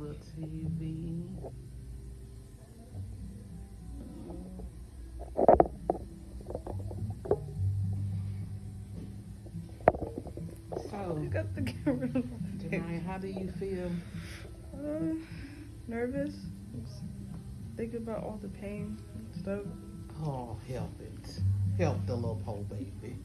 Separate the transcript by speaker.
Speaker 1: color TV. So,
Speaker 2: you got the camera,
Speaker 1: rid how do you feel?
Speaker 2: Uh, nervous. Think about all the pain and stuff.
Speaker 1: Oh, help it. Help the little poor baby.